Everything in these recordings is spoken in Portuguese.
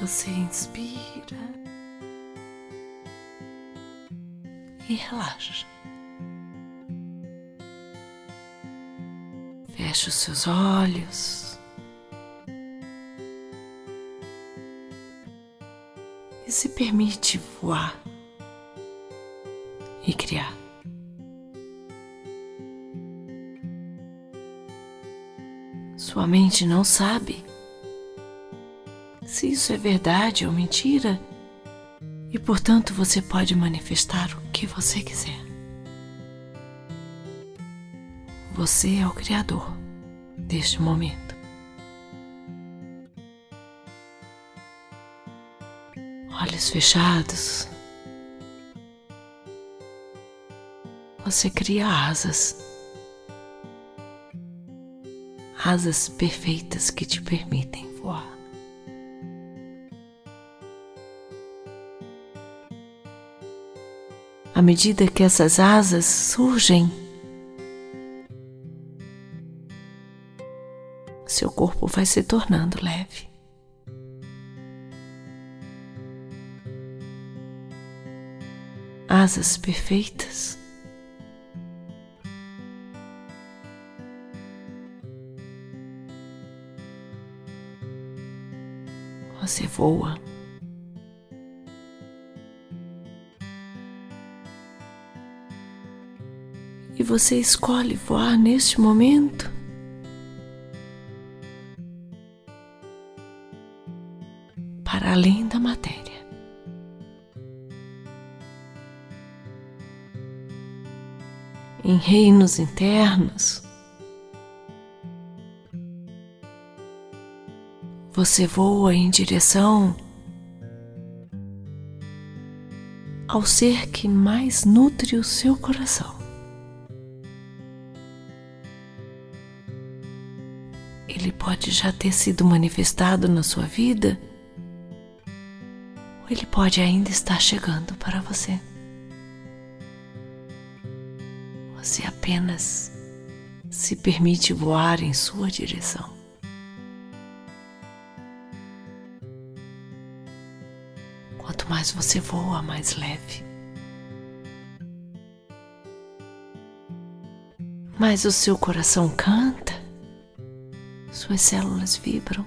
você inspira e relaxa. Feche os seus olhos e se permite voar e criar. Sua mente não sabe se isso é verdade ou mentira, e portanto você pode manifestar o que você quiser. Você é o Criador deste momento. Olhos fechados, você cria asas asas perfeitas que te permitem voar. À medida que essas asas surgem, seu corpo vai se tornando leve. Asas perfeitas você voa. E você escolhe voar neste momento. Para além da matéria. Em reinos internos, você voa em direção ao ser que mais nutre o seu coração. Ele pode já ter sido manifestado na sua vida, ou ele pode ainda estar chegando para você. Você apenas se permite voar em sua direção. Quanto mais você voa, mais leve. Mais o seu coração canta, suas células vibram.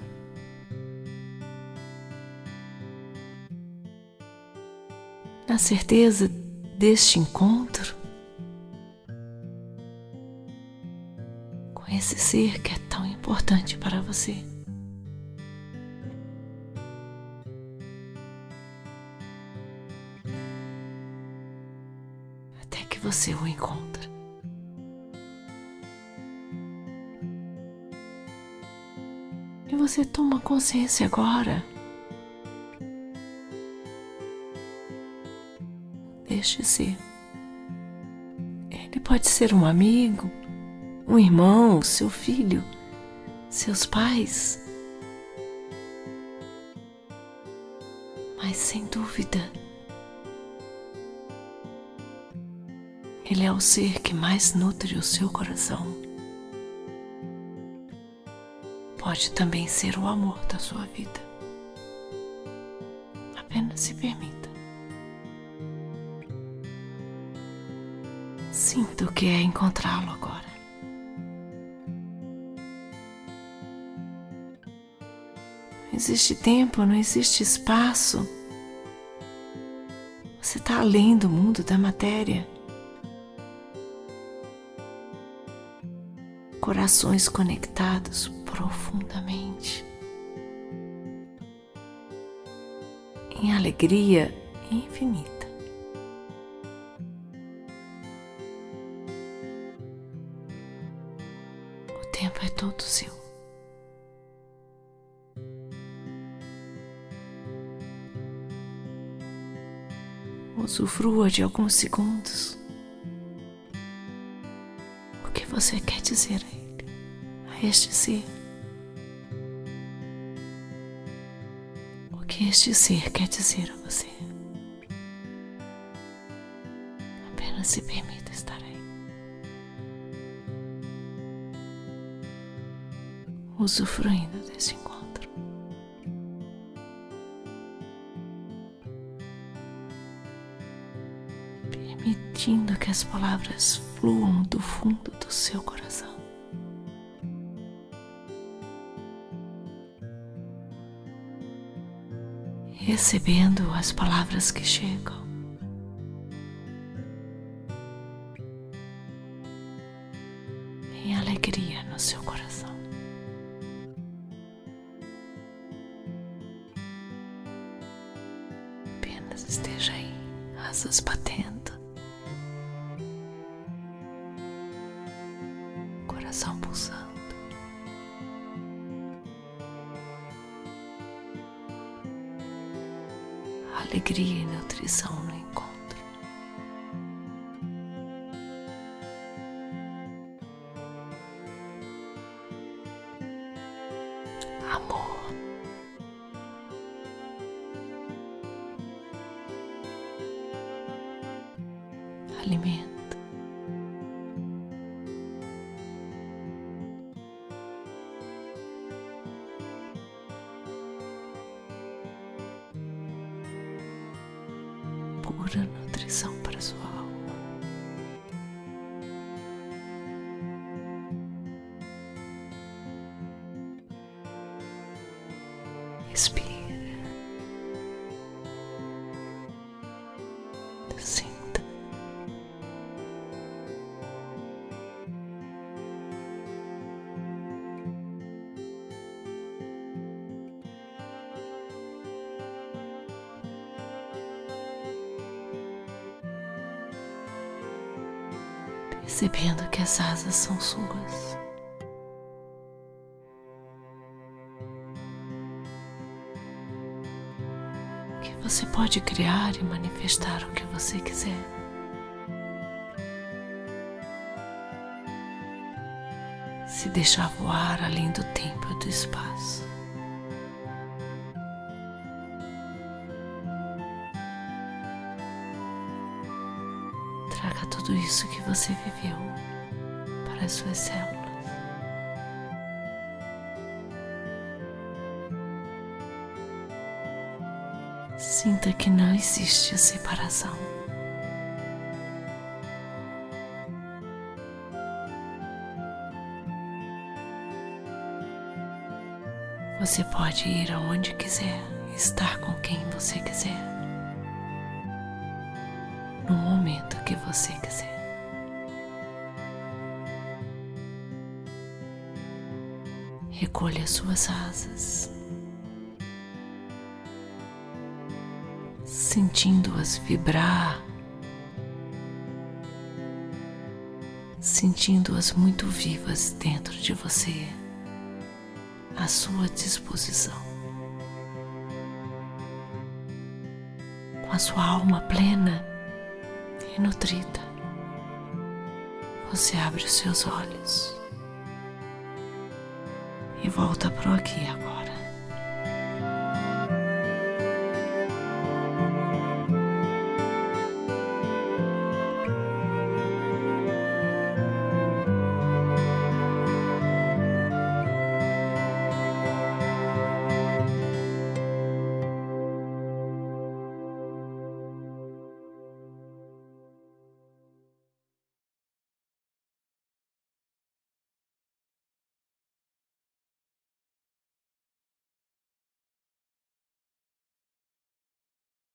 Na certeza deste encontro com esse ser que é tão importante para você. você o encontra. Você toma consciência agora. Deixe ser. Ele pode ser um amigo, um irmão, seu filho, seus pais. Mas sem dúvida, Ele é o ser que mais nutre o seu coração. Pode também ser o amor da sua vida. Apenas se permita. Sinta o que é encontrá-lo agora. Não existe tempo, não existe espaço. Você está além do mundo da matéria. Corações conectados profundamente, em alegria infinita. O tempo é todo seu. Usufrua de alguns segundos você quer dizer a Ele, a este ser. O que este ser quer dizer a você. Apenas se permita estar aí. Usufruindo desse encontro. Permitindo que as palavras fluam do fundo do seu coração. Recebendo as palavras que chegam. Em alegria no seu coração. Apenas esteja aí, asas batendo, coração pulsando. Alegria e nutrição no encontro. Amor. Pura nutrição para sua alma. Respira. Percebendo que as asas são suas. que você pode criar e manifestar o que você quiser. Se deixar voar além do tempo e do espaço. Traga tudo isso que você viveu para as suas células. Sinta que não existe a separação. Você pode ir aonde quiser, estar com quem você quiser, você quiser. Recolha suas asas. sentindo-as vibrar, sentindo-as muito vivas dentro de você, à sua disposição. Com a sua alma plena e nutrida, você abre os seus olhos e volta para o aqui agora.